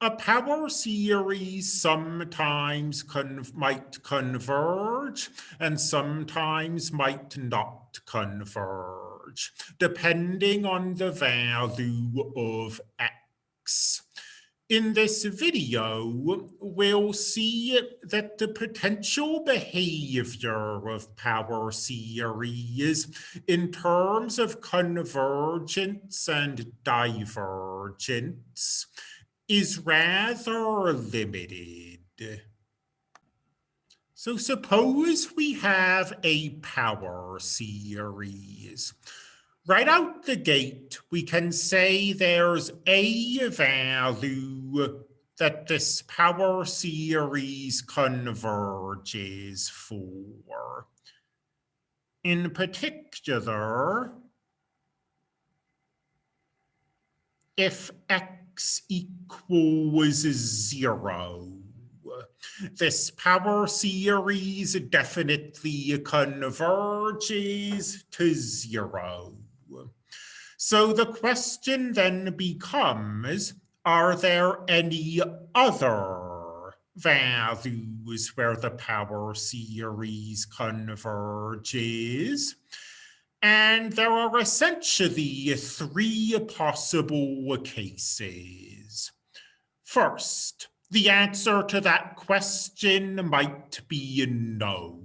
a power series sometimes con might converge and sometimes might not converge, depending on the value of x. In this video, we'll see that the potential behavior of power series in terms of convergence and divergence is rather limited. So suppose we have a power series. Right out the gate, we can say there's a value that this power series converges for. In particular, if x x equals zero. This power series definitely converges to zero. So the question then becomes, are there any other values where the power series converges? And there are essentially three possible cases. First, the answer to that question might be no.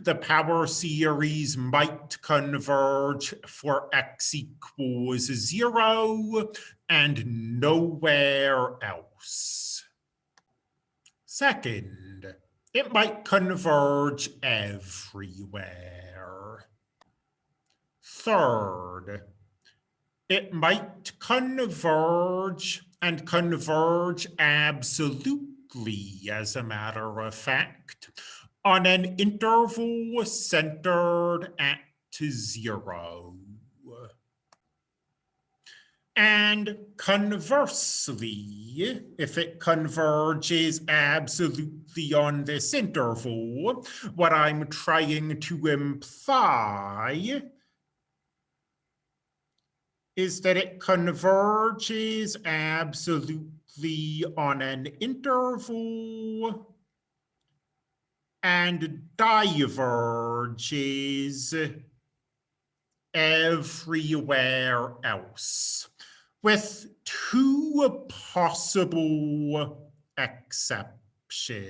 The power series might converge for x equals zero and nowhere else. Second, it might converge everywhere. Third, it might converge and converge absolutely, as a matter of fact, on an interval centered at zero. And conversely, if it converges absolutely on this interval, what I'm trying to imply is that it converges absolutely on an interval and diverges everywhere else with two possible exceptions.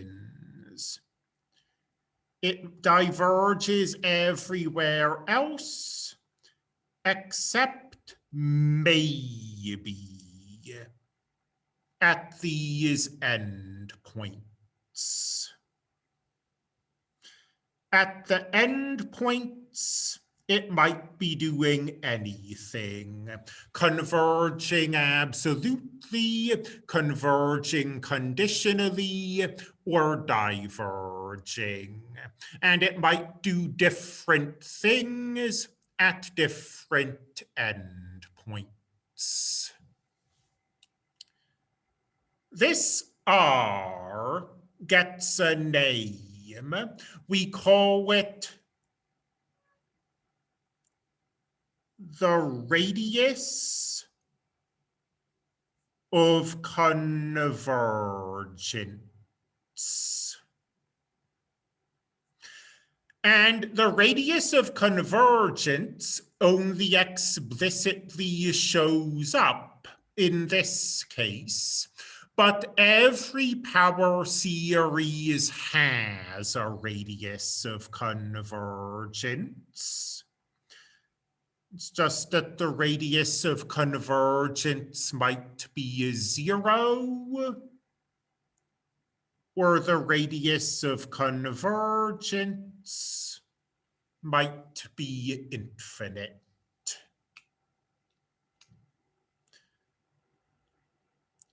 It diverges everywhere else except maybe at these endpoints. At the endpoints, it might be doing anything, converging absolutely, converging conditionally, or diverging. And it might do different things at different ends points. This R gets a name. We call it the radius of convergence. And the radius of convergence only explicitly shows up in this case. But every power series has a radius of convergence. It's just that the radius of convergence might be zero, or the radius of convergence might be infinite.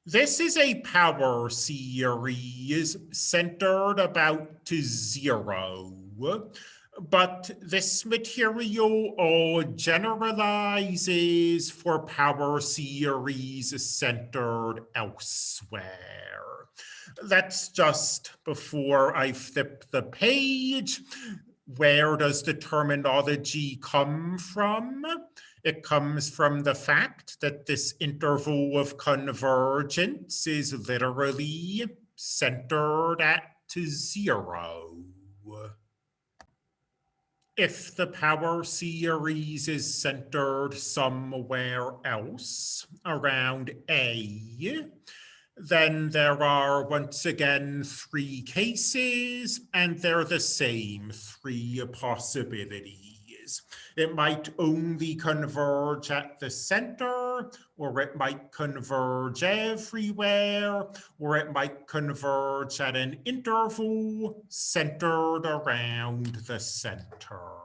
This is a power series centered about zero, but this material all generalizes for power series centered elsewhere. That's just before I flip the page where does the terminology come from? It comes from the fact that this interval of convergence is literally centered at zero. If the power series is centered somewhere else around A, then there are once again three cases and they're the same three possibilities. It might only converge at the center, or it might converge everywhere, or it might converge at an interval centered around the center.